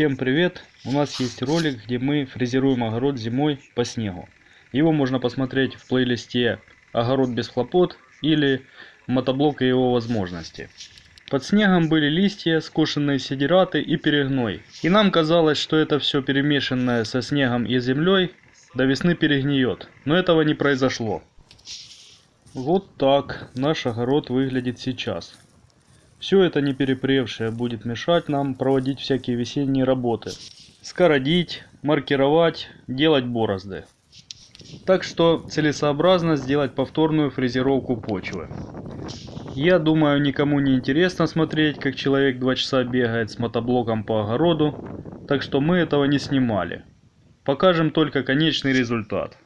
Всем привет! У нас есть ролик, где мы фрезеруем огород зимой по снегу. Его можно посмотреть в плейлисте «Огород без хлопот» или «Мотоблок и его возможности». Под снегом были листья, скошенные сидираты и перегной. И нам казалось, что это все перемешанное со снегом и землей до весны перегниет. Но этого не произошло. Вот так наш огород выглядит сейчас. Все это не перепревшее будет мешать нам проводить всякие весенние работы. Скородить, маркировать, делать борозды. Так что целесообразно сделать повторную фрезеровку почвы. Я думаю, никому не интересно смотреть, как человек два часа бегает с мотоблоком по огороду, так что мы этого не снимали. Покажем только конечный результат.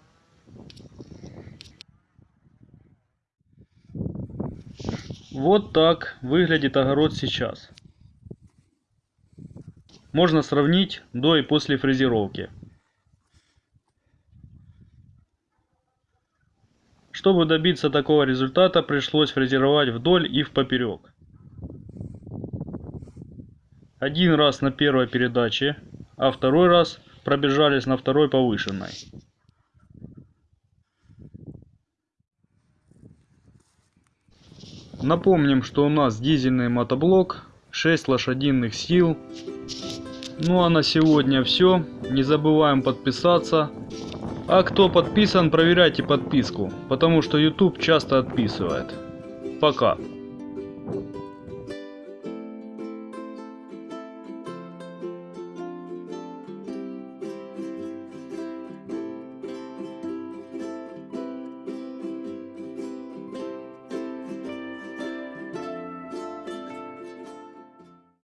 Вот так выглядит огород сейчас. Можно сравнить до и после фрезеровки. Чтобы добиться такого результата, пришлось фрезеровать вдоль и в поперек. Один раз на первой передаче, а второй раз пробежались на второй повышенной. Напомним, что у нас дизельный мотоблок, 6 лошадиных сил. Ну а на сегодня все. Не забываем подписаться. А кто подписан, проверяйте подписку, потому что YouTube часто отписывает. Пока.